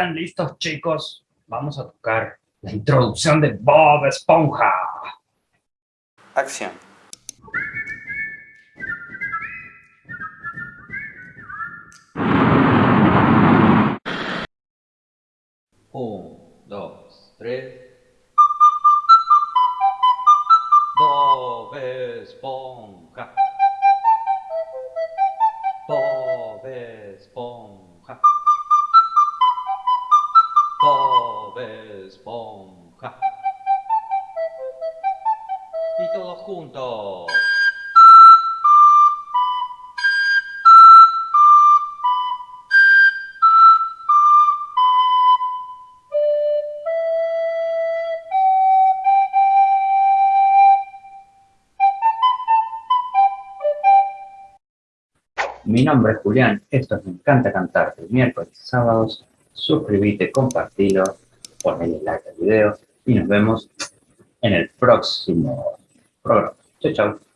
¿Están listos, chicos? Vamos a tocar la introducción de Bob Esponja. Acción. Un, dos, tres. Bob Esponja. Bob Esponja. Bob Esponja. Y todos juntos. Mi nombre es Julián, esto es Me Encanta Cantarte, miércoles y sábados. Suscríbete, compartilo, ponle like al video y nos vemos en el próximo programa. Chao, chao.